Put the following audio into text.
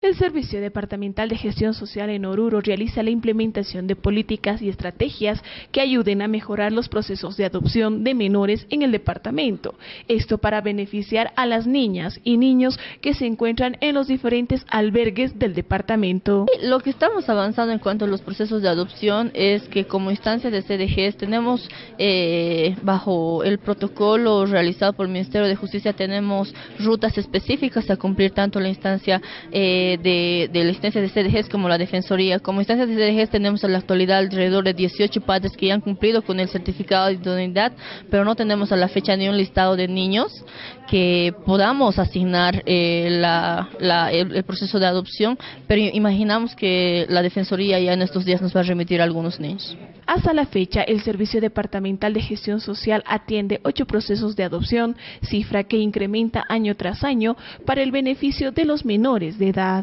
El Servicio Departamental de Gestión Social en Oruro realiza la implementación de políticas y estrategias que ayuden a mejorar los procesos de adopción de menores en el departamento. Esto para beneficiar a las niñas y niños que se encuentran en los diferentes albergues del departamento. Lo que estamos avanzando en cuanto a los procesos de adopción es que como instancia de CDGs tenemos eh, bajo el protocolo realizado por el Ministerio de Justicia tenemos rutas específicas a cumplir tanto la instancia eh, de, la instancia de CDGs como la Defensoría. Como instancia de CDGs tenemos en la actualidad alrededor de 18 padres que ya han cumplido con el certificado de idoneidad, pero no tenemos a la fecha ni un listado de niños que podamos asignar eh, el, proceso de adopción, pero imaginamos que la Defensoría ya en estos días nos va a remitir algunos niños. Hasta la fecha, el Servicio Departamental de Gestión Social atiende ocho procesos de adopción, cifra que incrementa año tras año para el beneficio de los menores de edad.